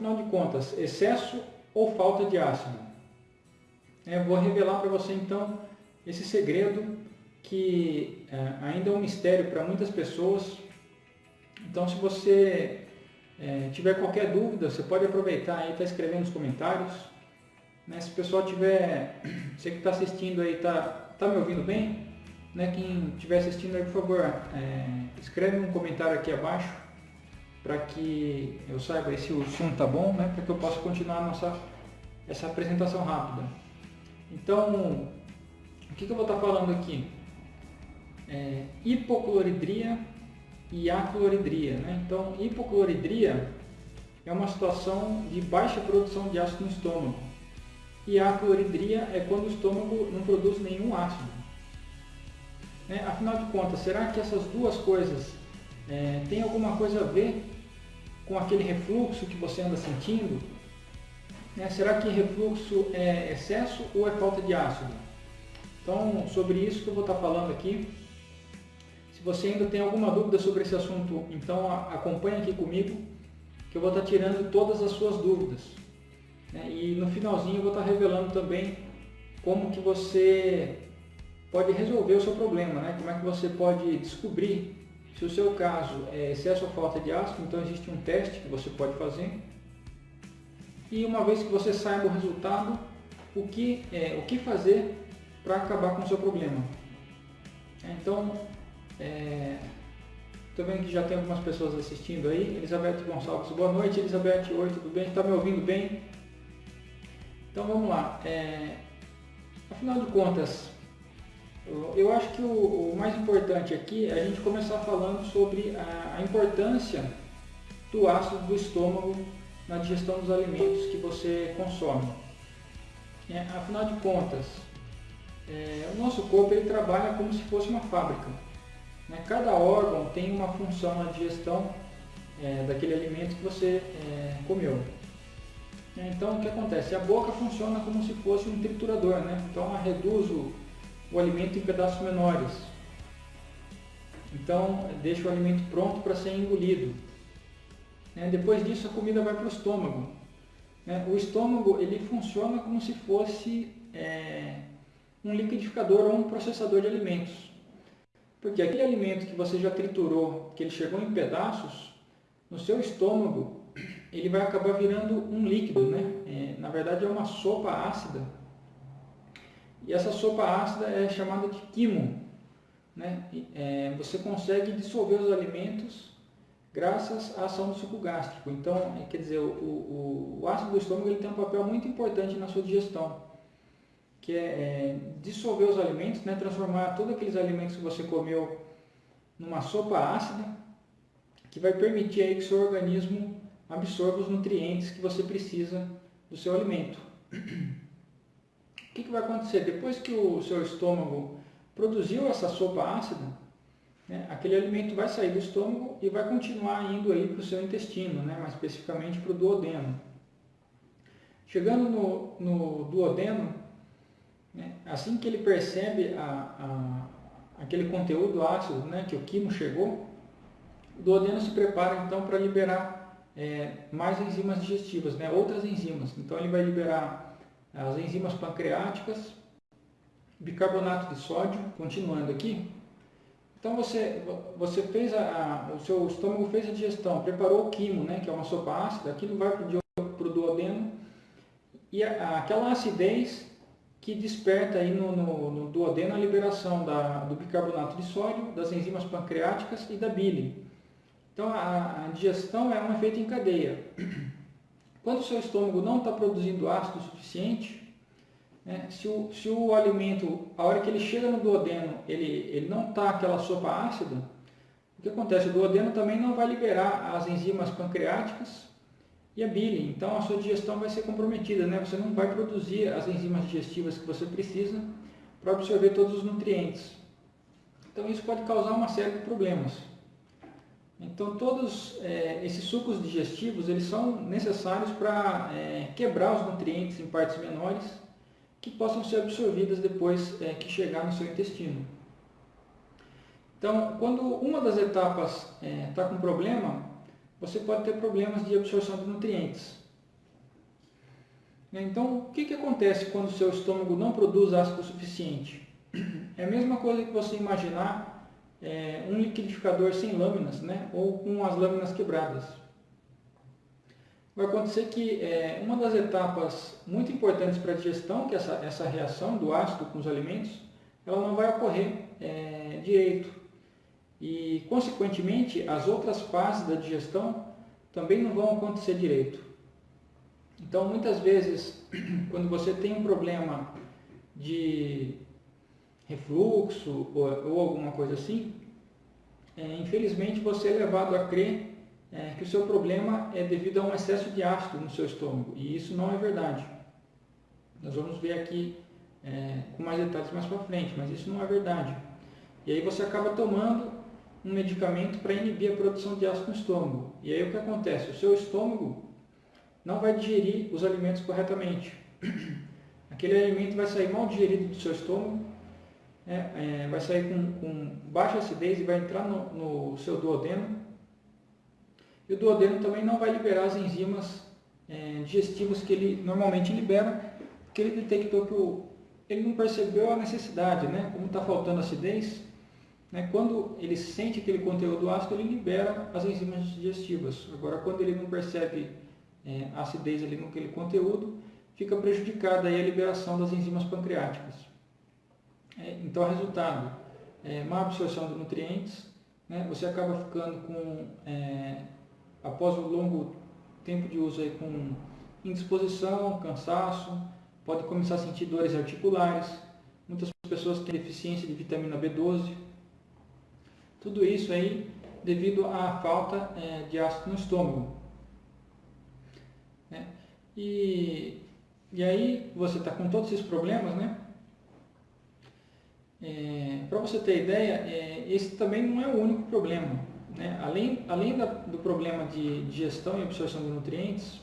afinal de contas, excesso ou falta de ácido? É, vou revelar para você então esse segredo que é, ainda é um mistério para muitas pessoas. Então, se você é, tiver qualquer dúvida, você pode aproveitar aí, está escrevendo nos comentários. Né? Se o pessoal tiver, você que está assistindo aí, está tá me ouvindo bem? Né? Quem estiver assistindo aí, por favor, é, escreve um comentário aqui abaixo para que eu saiba se o som está bom, né? para que eu possa continuar nossa, essa apresentação rápida. Então, o que, que eu vou estar tá falando aqui? É, hipocloridria e acloridria. Né? Então, hipocloridria é uma situação de baixa produção de ácido no estômago. E acloridria é quando o estômago não produz nenhum ácido. Né? Afinal de contas, será que essas duas coisas é, têm alguma coisa a ver com aquele refluxo que você anda sentindo? Né? Será que refluxo é excesso ou é falta de ácido? Então, sobre isso que eu vou estar falando aqui. Se você ainda tem alguma dúvida sobre esse assunto, então acompanhe aqui comigo, que eu vou estar tirando todas as suas dúvidas. Né? E no finalzinho eu vou estar revelando também como que você pode resolver o seu problema, né? como é que você pode descobrir se o seu caso é excesso ou falta de ácido, então existe um teste que você pode fazer. E uma vez que você saiba o resultado, o que, é, o que fazer para acabar com o seu problema. Então, estou é, vendo que já tem algumas pessoas assistindo aí. Elizabeth Gonçalves, boa noite. Elizabeth, oi, tudo bem? Está me ouvindo bem? Então vamos lá. É, afinal de contas, eu acho que o, o, mais importante aqui é a gente começar falando sobre a, a importância do ácido do estômago na digestão dos alimentos que você consome. É, afinal de contas, é, o nosso corpo ele trabalha como se fosse uma fábrica. Né? Cada órgão tem uma função na digestão é, daquele alimento que você é, comeu. Então o que acontece? A boca funciona como se fosse um triturador, né? então ela reduz o, o alimento em pedaços menores. Então deixa o alimento pronto para ser engolido. Né? Depois disso a comida vai para o estômago. Né? O estômago ele funciona como se fosse é, um liquidificador ou um processador de alimentos. Porque aquele alimento que você já triturou, que ele chegou em pedaços, no seu estômago, ele vai acabar virando um líquido, né? É, na verdade é uma sopa ácida. E essa sopa ácida é chamada de quimo. Né? É, você consegue dissolver os alimentos graças à ação do suco gástrico. Então, é, quer dizer, o, o, o ácido do estômago ele tem um papel muito importante na sua digestão que é, é dissolver os alimentos, né, transformar todos aqueles alimentos que você comeu numa sopa ácida, que vai permitir aí que seu organismo absorva os nutrientes que você precisa do seu alimento. O que, que vai acontecer? Depois que o seu estômago produziu essa sopa ácida, né, aquele alimento vai sair do estômago e vai continuar indo aí para o seu intestino, né, mais especificamente para o duodeno. Chegando no, no duodeno, né? Assim que ele percebe a, a, aquele conteúdo ácido né, que o quimo chegou, o duodeno se prepara então para liberar é, mais enzimas digestivas, né, outras enzimas. Então ele vai liberar as enzimas pancreáticas, bicarbonato de sódio, continuando aqui. Então você, você fez a, a, o seu estômago fez a digestão, preparou o quimo, né, que é uma sopa ácida, aquilo vai para o duodeno e a, aquela acidez que desperta aí no, no, no duodeno a liberação da, do bicarbonato de sódio, das enzimas pancreáticas e da bile. Então a, a digestão é um efeito em cadeia. Quando o seu estômago não está produzindo ácido suficiente, né, se, o, se o alimento, a hora que ele chega no duodeno, ele, ele não está aquela sopa ácida, o que acontece? O duodeno também não vai liberar as enzimas pancreáticas e a bile. Então a sua digestão vai ser comprometida, né? você não vai produzir as enzimas digestivas que você precisa para absorver todos os nutrientes. Então isso pode causar uma série de problemas. Então todos é, esses sucos digestivos eles são necessários para é, quebrar os nutrientes em partes menores que possam ser absorvidas depois é, que chegar no seu intestino. Então, quando uma das etapas está com problema, você pode ter problemas de absorção de nutrientes. Né? Então, o que, que acontece quando o seu estômago não produz ácido suficiente? É a mesma coisa que você imaginar é, um liquidificador sem lâminas, né? ou com as lâminas quebradas. Vai acontecer que é, uma das etapas muito importantes para a digestão, que é essa, essa reação do ácido com os alimentos, ela não vai ocorrer é, direito. E, consequentemente, as outras fases da digestão também não vão acontecer direito. Então, muitas vezes, quando você tem um problema de refluxo ou, ou alguma coisa assim, é, infelizmente você é levado a crer é, que o seu problema é devido a um excesso de ácido no seu estômago. E isso não é verdade. Nós vamos ver aqui é, com mais detalhes mais para frente, mas isso não é verdade. E aí você acaba tomando um medicamento para inibir a produção de ácido no estômago. E aí o que acontece? O seu estômago não vai digerir os alimentos corretamente. Aquele alimento vai sair mal digerido do seu estômago, é, é, vai sair com, com, baixa acidez e vai entrar no, no, seu duodeno. E o duodeno também não vai liberar as enzimas é, digestivas que ele normalmente libera, porque ele detectou que o, ele não percebeu a necessidade, né? como está faltando acidez, né? quando ele sente aquele conteúdo ácido, ele libera as enzimas digestivas. Agora, quando ele não percebe é, a acidez ali naquele conteúdo, fica prejudicada a liberação das enzimas pancreáticas. É, então, resultado, é, má absorção de nutrientes, né? você acaba ficando com, é, após o longo tempo de uso, aí, com indisposição, cansaço, pode começar a sentir dores articulares, muitas pessoas têm deficiência de vitamina B12, tudo isso aí devido à falta é, de ácido no estômago. Né? E, e aí você está com todos esses problemas, né? É, Para você ter ideia, é, esse também não é o único problema. Né? Além, além da, do problema de digestão e absorção de nutrientes,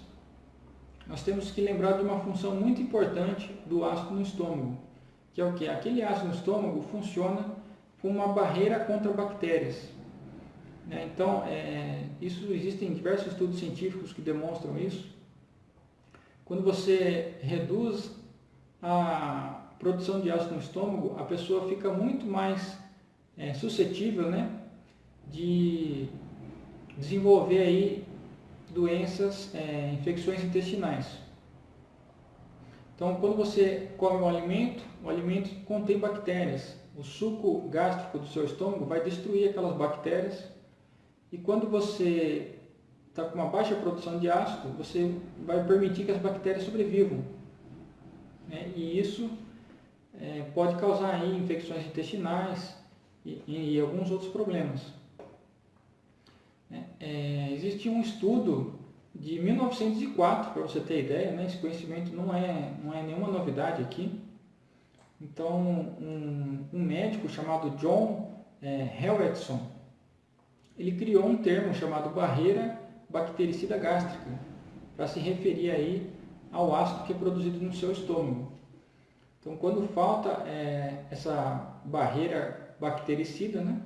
nós temos que lembrar de uma função muito importante do ácido no estômago, que é o que? Aquele ácido no estômago funciona como uma barreira contra bactérias. Né? Então, é, isso existem diversos estudos científicos que demonstram isso. Quando você reduz a produção de ácido no estômago, a pessoa fica muito mais é, suscetível né, de desenvolver aí doenças, é, infecções intestinais. Então, quando você come um alimento, o alimento contém bactérias. O suco gástrico do seu estômago vai destruir aquelas bactérias. E quando você está com uma baixa produção de ácido, você vai permitir que as bactérias sobrevivam. Né? E isso é, pode causar aí infecções intestinais e, e alguns outros problemas. É, é existe um estudo de 1904, para você ter ideia, né? esse conhecimento não é, não é nenhuma novidade aqui. Então, um, um médico chamado John é, Helwetson, ele criou um termo chamado barreira bactericida gástrica, para se referir aí ao ácido que é produzido no seu estômago. Então, quando falta é, essa barreira bactericida, né,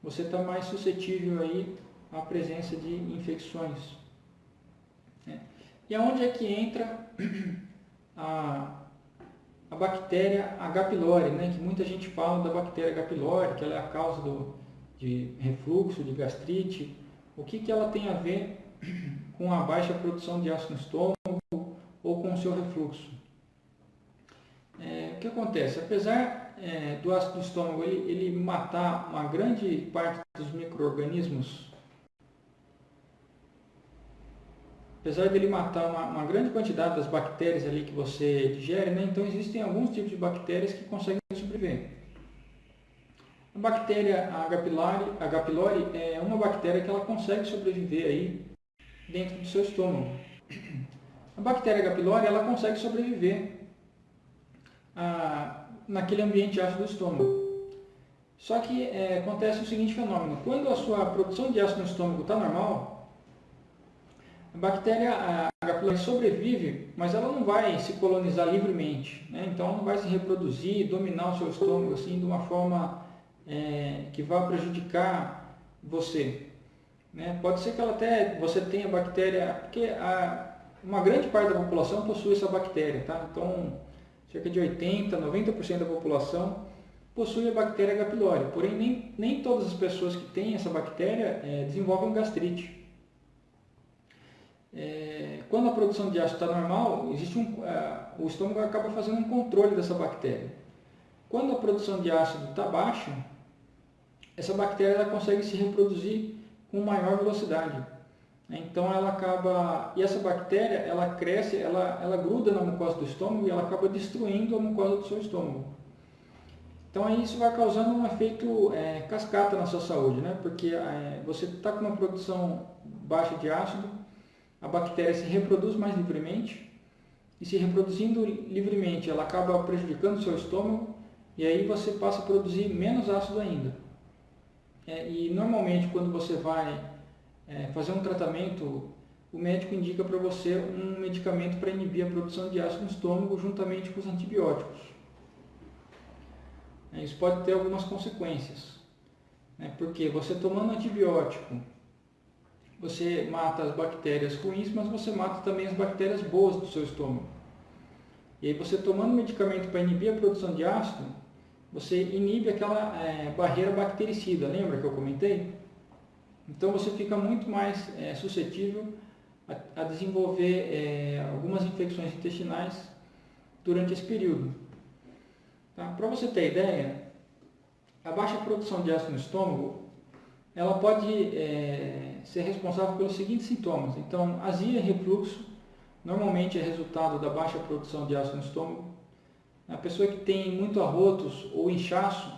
você está mais suscetível aí à presença de infecções. Né? E aonde é que entra a, a bactéria H. pylori, né, que muita gente fala da bactéria H. pylori, que ela é a causa do, de refluxo, de gastrite, o que, que ela tem a ver com a baixa produção de ácido no estômago ou com o seu refluxo? É, o que acontece? Apesar é, do ácido do estômago ele, ele matar uma grande parte dos micro-organismos, apesar dele matar uma, uma, grande quantidade das bactérias ali que você digere, né, então existem alguns tipos de bactérias que conseguem sobreviver. A bactéria H. pylori, H. pylori é uma bactéria que ela consegue sobreviver aí dentro do seu estômago. A bactéria H. pylori ela consegue sobreviver ah, naquele ambiente ácido do estômago. Só que é, acontece o seguinte fenômeno: quando a sua produção de ácido no estômago está normal, a bactéria H. pylori sobrevive, mas ela não vai se colonizar livremente. Né? Então, não vai se reproduzir, dominar o seu estômago assim de uma forma é, que vá prejudicar você. Né? Pode ser que ela até você tenha bactéria, porque a, uma grande parte da população possui essa bactéria, tá? Então, cerca de 80, 90% da população possui a bactéria H. pylori, porém nem, nem todas as pessoas que têm essa bactéria é, desenvolvem gastrite. É, quando a produção de ácido está normal, existe um, uh, o estômago acaba fazendo um controle dessa bactéria. Quando a produção de ácido está baixa, essa bactéria ela consegue se reproduzir com maior velocidade. Então ela acaba, e essa bactéria ela cresce, ela, ela gruda na mucosa do estômago e ela acaba destruindo a mucosa do seu estômago. Então aí isso vai causando um efeito é, cascata na sua saúde, né? porque é, você está com uma produção baixa de ácido, a bactéria se reproduz mais livremente, e se reproduzindo livremente ela acaba prejudicando o seu estômago, e aí você passa a produzir menos ácido ainda. É, e normalmente quando você vai é, fazer um tratamento, o médico indica para você um medicamento para inibir a produção de ácido no estômago juntamente com os antibióticos. É, isso pode ter algumas consequências, né? porque você tomando antibiótico, você mata as bactérias ruins, mas você mata também as bactérias boas do seu estômago. E aí você tomando medicamento para inibir a produção de ácido, você inibe aquela é, barreira bactericida, lembra que eu comentei? Então você fica muito mais é, suscetível a, a desenvolver é, algumas infecções intestinais durante esse período. Tá? Para você ter ideia, a baixa produção de ácido no estômago ela pode é, ser responsável pelos seguintes sintomas. Então, azia e refluxo normalmente é resultado da baixa produção de ácido no estômago. A pessoa que tem muito arrotos ou inchaço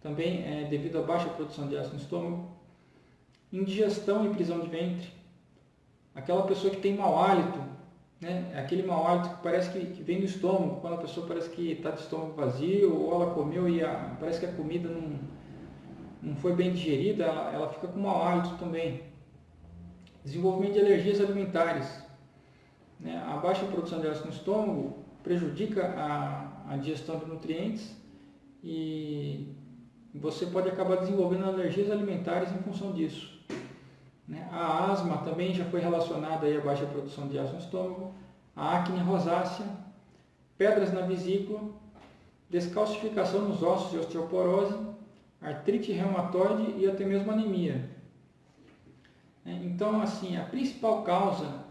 também é devido à baixa produção de ácido no estômago. Indigestão e prisão de ventre. Aquela pessoa que tem mau hálito né? Aquele mau hálito que parece que, que, vem do estômago, quando a pessoa parece que está de estômago vazio, ou ela comeu e a, parece que a comida não, não foi bem digerida, ela, ela fica com mau hálito também. Desenvolvimento de alergias alimentares. Né? A baixa produção de ácido no estômago prejudica a, a digestão de nutrientes e você pode acabar desenvolvendo alergias alimentares em função disso. Né? A asma também já foi relacionada aí à baixa produção de ácido no estômago, a acne rosácea, pedras na vesícula, descalcificação nos ossos e osteoporose, artrite reumatoide e até mesmo anemia. É, então, assim, a principal causa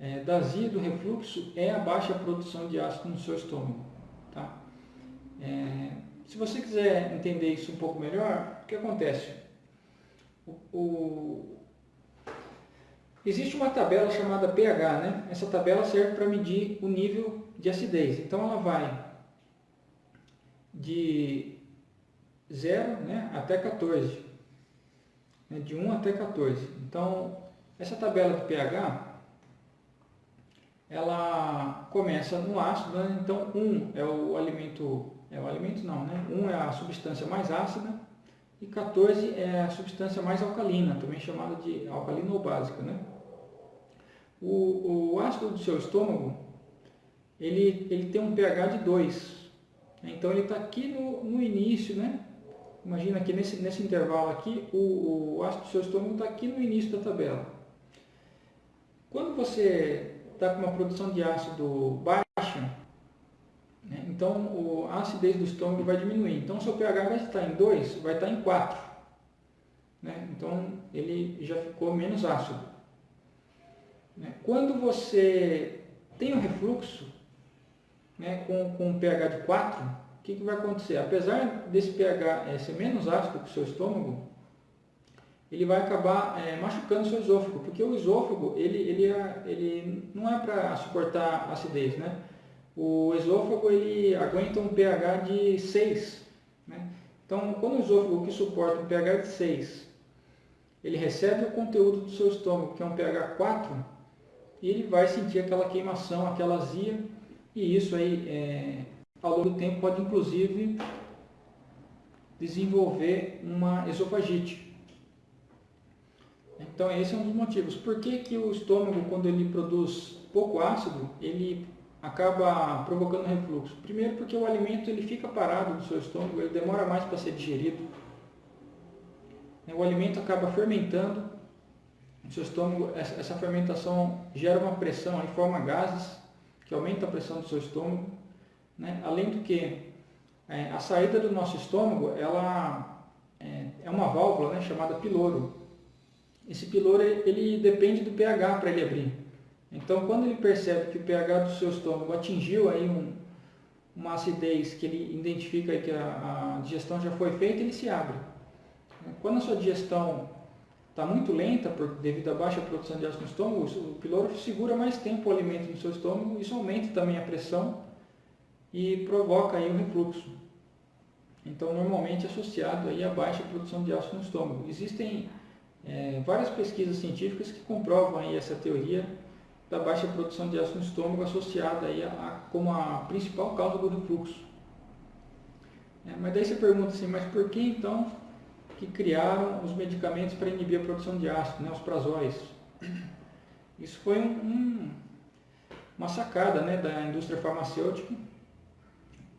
é, da azia e do refluxo é a baixa produção de ácido no seu estômago. Tá? É, se você quiser entender isso um pouco melhor, o que acontece? O, Existe uma tabela chamada pH, né? Essa tabela serve para medir o nível de acidez. Então ela vai de 0 né, até 14. Né, de 1 até 14. Então, essa tabela de pH, ela começa no ácido, né? então 1 é o alimento, é o alimento não, né? 1 é a substância mais ácida e 14 é a substância mais alcalina, também chamada de alcalina ou básica, né? O, o ácido do seu estômago, ele, ele tem um pH de 2. Então ele está aqui no, no início, né? Imagina que nesse, nesse intervalo aqui, o, o ácido do seu estômago está aqui no início da tabela. Quando você está com uma produção de ácido baixa, né? então a acidez do estômago vai diminuir. Então o seu pH vai estar em 2, vai estar em 4. Né? Então ele já ficou menos ácido. Né? Quando você tem um refluxo né, com, com um pH de 4, o que, que vai acontecer? Apesar desse pH é, ser menos ácido que o seu estômago, ele vai acabar é, machucando o seu esôfago, porque o esôfago ele, ele, é, ele não é para suportar acidez. Né? O esôfago ele aguenta um pH de 6. Né? Então, quando o esôfago que suporta um pH de 6, ele recebe o conteúdo do seu estômago, que é um pH 4, ele vai sentir aquela queimação, aquela azia, e isso aí, é, ao longo do tempo, pode inclusive desenvolver uma esofagite. Então, esse é um dos motivos. Por que, que o estômago, quando ele produz pouco ácido, ele acaba provocando refluxo? Primeiro, porque o alimento ele fica parado no seu estômago, ele demora mais para ser digerido. O alimento acaba fermentando o seu estômago, essa fermentação gera uma pressão, aí forma gases que aumenta a pressão do seu estômago. Né? Além do que, é, a saída do nosso estômago ela é, é uma válvula né, chamada piloro. Esse piloro ele depende do pH para ele abrir. Então, quando ele percebe que o pH do seu estômago atingiu aí um, uma acidez que ele identifica que a, a digestão já foi feita, ele se abre. Quando a sua digestão está muito lenta por, devido à baixa produção de ácido no estômago, o piloro segura mais tempo o alimento no seu estômago, isso aumenta também a pressão e provoca aí o refluxo. Então, normalmente associado aí à baixa produção de ácido no estômago. Existem é, várias pesquisas científicas que comprovam aí essa teoria da baixa produção de ácido no estômago associada aí a, a, como a principal causa do refluxo. É, mas daí você pergunta assim, mas por que então que criaram os medicamentos para inibir a produção de ácido, né, os prazóis? Isso foi um, um, uma sacada né, da indústria farmacêutica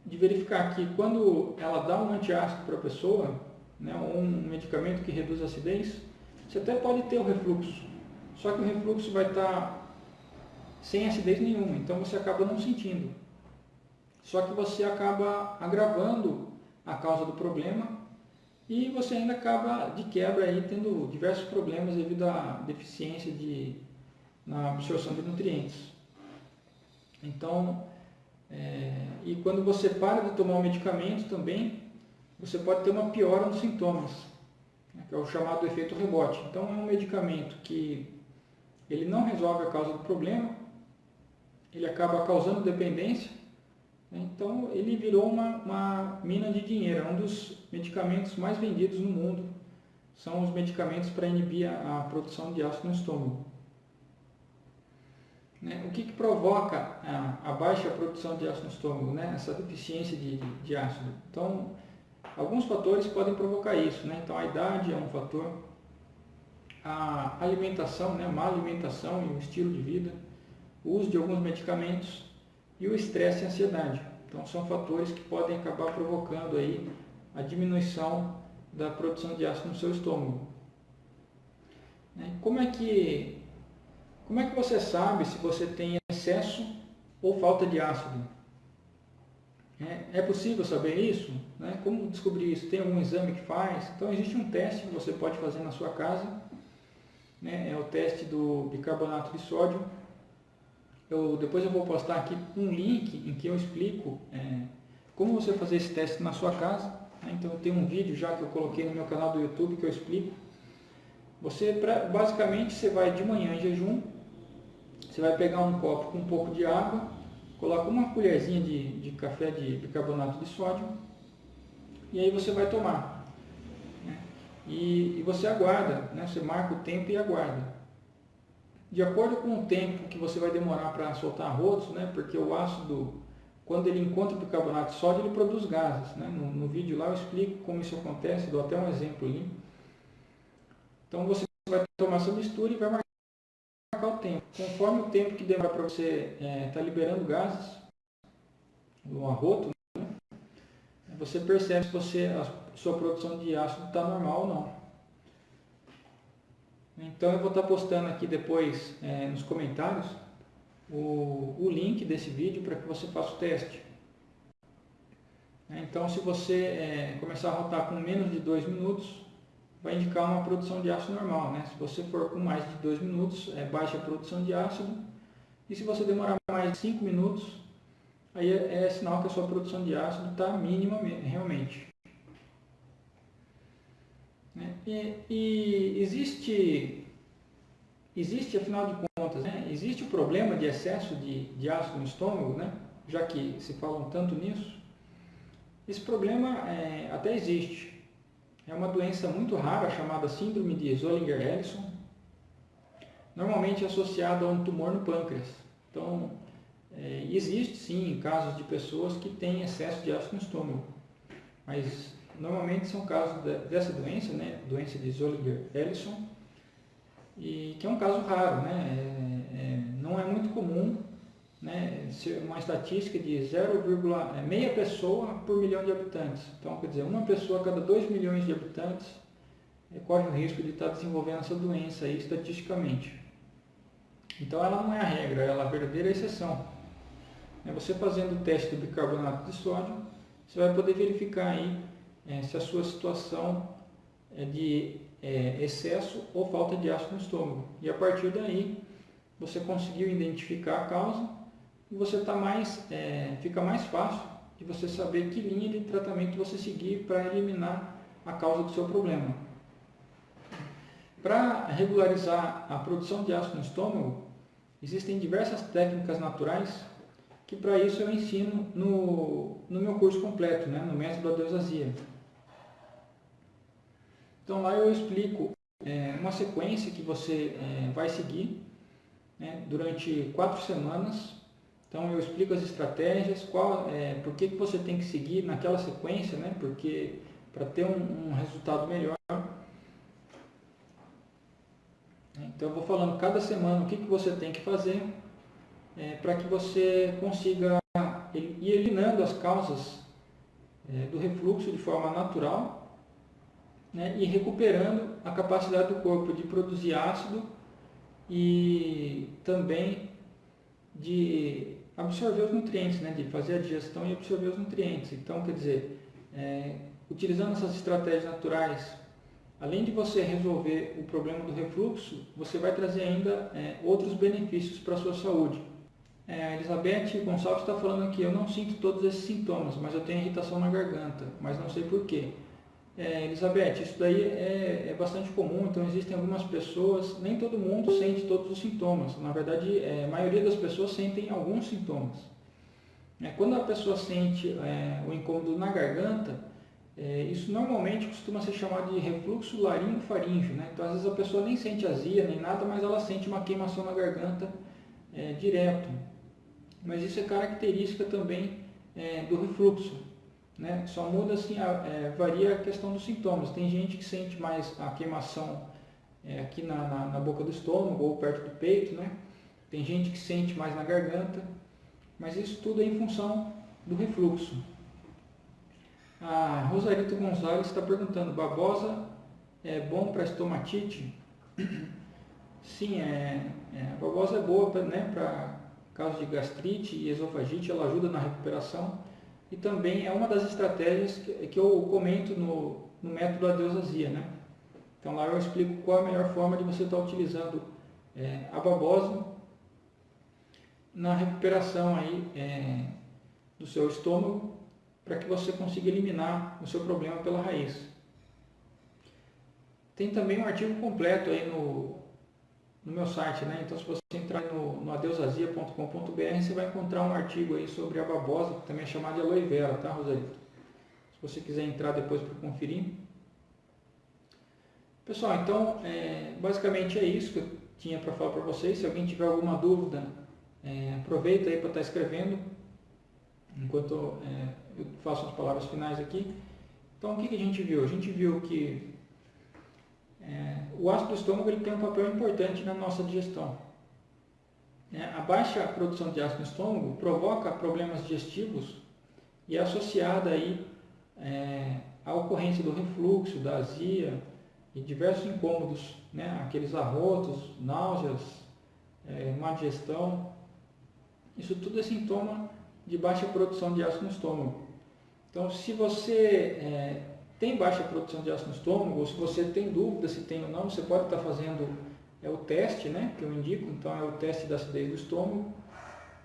de verificar que quando ela dá um antiácido para a pessoa, né, um medicamento que reduz a acidez, você até pode ter o refluxo, só que o refluxo vai estar sem acidez nenhuma, então você acaba não sentindo. Só que você acaba agravando a causa do problema e você ainda acaba de quebra aí tendo diversos problemas devido à deficiência de, na absorção de nutrientes. Então, é, e quando você para de tomar o medicamento também, você pode ter uma piora nos sintomas, né, que é o chamado efeito rebote. Então é um medicamento que ele não resolve a causa do problema, ele acaba causando dependência. Então, ele virou uma, uma mina de dinheiro. É um dos medicamentos mais vendidos no mundo. São os medicamentos para inibir a, a, produção de ácido no estômago. Né? O que, que provoca a, a, baixa produção de ácido no estômago? Né? Essa deficiência de, de ácido. Então, alguns fatores podem provocar isso. Né? Então, a idade é um fator. A alimentação, né? má alimentação e o estilo de vida o uso de alguns medicamentos e o estresse e a ansiedade. Então são fatores que podem acabar provocando aí a diminuição da produção de ácido no seu estômago. Né? Como é que como é que você sabe se você tem excesso ou falta de ácido? É, é possível saber isso? Né? Como descobrir isso? Tem algum exame que faz? Então existe um teste que você pode fazer na sua casa. Né? É o teste do bicarbonato de sódio eu, depois eu vou postar aqui um link em que eu explico é, como você fazer esse teste na sua casa. Né? Então tem um vídeo já que eu coloquei no meu canal do YouTube que eu explico. Você, pra, basicamente, você vai de manhã em jejum, você vai pegar um copo com um pouco de água, coloca uma colherzinha de, de café de bicarbonato de sódio e aí você vai tomar. Né? E, e, você aguarda, né? você marca o tempo e aguarda de acordo com o tempo que você vai demorar para soltar arroz, né, porque o ácido, quando ele encontra o bicarbonato de sódio, ele produz gases. Né? No, no, vídeo lá eu explico como isso acontece, dou até um exemplo ali. Então você vai tomar essa mistura e vai marcar o tempo. Conforme o tempo que demora para você estar é, tá liberando gases no arroto, né, você percebe se você, a sua produção de ácido está normal ou não. Então eu vou estar postando aqui depois é, nos comentários o, o link desse vídeo para que você faça o teste. Então se você é, começar a rotar com menos de 2 minutos, vai indicar uma produção de ácido normal. Né? Se você for com mais de 2 minutos, é baixa a produção de ácido. E se você demorar mais de 5 minutos, aí é, é sinal que a sua produção de ácido está mínima realmente. Né? E, e, existe, existe, afinal de contas, né? existe o problema de excesso de, de ácido no estômago, né? já que se falam tanto nisso. Esse problema é, até existe. É uma doença muito rara chamada síndrome de Zollinger-Ellison, normalmente associada a um tumor no pâncreas. Então, é, existe sim casos de pessoas que têm excesso de ácido no estômago, mas Normalmente são casos dessa doença, né? doença de Zollinger-Ellison, e que é um caso raro, né? É, é, não é muito comum, né? uma estatística de 0,6 é, meia pessoa por milhão de habitantes. Então, quer dizer, uma pessoa a cada 2 milhões de habitantes é, corre o risco de estar desenvolvendo essa doença aí estatisticamente. Então ela não é a regra, ela é a verdadeira exceção. É você fazendo o teste do bicarbonato de sódio, você vai poder verificar aí é, se a sua situação é de é, excesso ou falta de ácido no estômago. E a partir daí, você conseguiu identificar a causa e você tá mais, é, fica mais fácil de você saber que linha de tratamento você seguir para eliminar a causa do seu problema. Para regularizar a produção de ácido no estômago, existem diversas técnicas naturais que para isso eu ensino no, no meu curso completo, né, no método da Deusazia. Então lá eu explico é, uma sequência que você é, vai seguir né, durante quatro semanas. Então eu explico as estratégias, qual, é, por que, que você tem que seguir naquela sequência, né, porque para ter um, um resultado melhor. Então eu vou falando cada semana o que, que você tem que fazer é, para que você consiga ir eliminando as causas é, do refluxo de forma natural né, e recuperando a capacidade do corpo de produzir ácido e também de absorver os nutrientes, né, de fazer a digestão e absorver os nutrientes. Então, quer dizer, é, utilizando essas estratégias naturais, além de você resolver o problema do refluxo, você vai trazer ainda é, outros benefícios para a sua saúde. É, a Elizabeth Gonçalves está falando aqui, eu não sinto todos esses sintomas, mas eu tenho irritação na garganta, mas não sei porquê. É, Elizabeth, isso daí é, é, bastante comum, então existem algumas pessoas, nem todo mundo sente todos os sintomas. Na verdade, é, a maioria das pessoas sentem alguns sintomas. É, quando a pessoa sente é, o incômodo na garganta, é, isso normalmente costuma ser chamado de refluxo laringofaríngeo. Né? Então, às vezes a pessoa nem sente azia nem nada, mas ela sente uma queimação na garganta direto mas isso é característica também do refluxo. Né? Só muda assim, a, é, varia a questão dos sintomas. Tem gente que sente mais a queimação é, aqui na, na, na, boca do estômago ou perto do peito, né? Tem gente que sente mais na garganta, mas isso tudo é em função do refluxo. A Rosarito Gonzalez está perguntando, babosa é bom para estomatite? Sim, é, é, a babosa é boa para né, casos de gastrite e esofagite, ela ajuda na recuperação e também é uma das estratégias que, que eu comento no, no método Adeusazia, né? Então lá eu explico qual a melhor forma de você estar utilizando é, a babosa na recuperação aí, é, do seu estômago para que você consiga eliminar o seu problema pela raiz. Tem também um artigo completo aí no, no meu site, né? Então se você entrar no, no adeusazia.com.br, você vai encontrar um artigo aí sobre a babosa, que também é chamada de aloe vera, tá, Rosalito? Se você quiser entrar depois para conferir. Pessoal, então, é, basicamente é isso que eu tinha para falar para vocês. Se alguém tiver alguma dúvida, é, aproveita aí para estar tá escrevendo, enquanto é, eu faço as palavras finais aqui. Então, o que, que a gente viu? A gente viu que é, o ácido do estômago ele tem um papel importante na nossa digestão. É, a baixa produção de ácido no estômago provoca problemas digestivos e é associada aí é, à ocorrência do refluxo, da azia e diversos incômodos, né? aqueles arrotos, náuseas, é, má digestão. Isso tudo é sintoma de baixa produção de ácido no estômago. Então, se você é, tem baixa produção de ácido no estômago, ou se você tem dúvida se tem ou não, você pode estar fazendo é o teste né, que eu indico, então é o teste da acidez do estômago.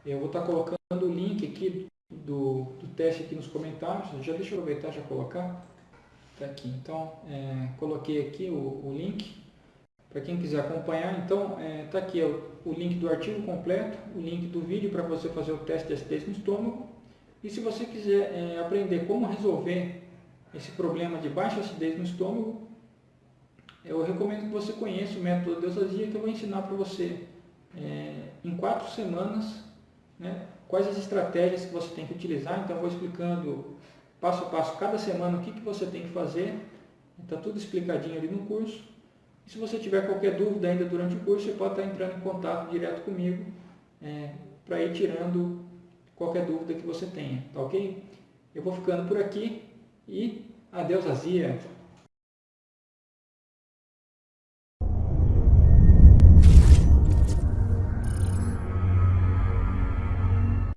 Eu vou estar colocando o link aqui do, do teste aqui nos comentários, já deixa eu aproveitar já colocar. Está aqui, então é, coloquei aqui o, o link para quem quiser acompanhar. Então está é, tá aqui o, o link do artigo completo, o link do vídeo para você fazer o teste de acidez no estômago. E se você quiser é, aprender como resolver esse problema de baixa acidez no estômago, eu recomendo que você conheça o método Deusasia que eu vou ensinar para você é, em quatro semanas né, quais as estratégias que você tem que utilizar. Então eu vou explicando passo a passo cada semana o que, que você tem que fazer. Está tudo explicadinho ali no curso. E se você tiver qualquer dúvida ainda durante o curso, você pode estar entrando em contato direto comigo é, para ir tirando qualquer dúvida que você tenha, tá ok? Eu vou ficando por aqui e adeus Azia!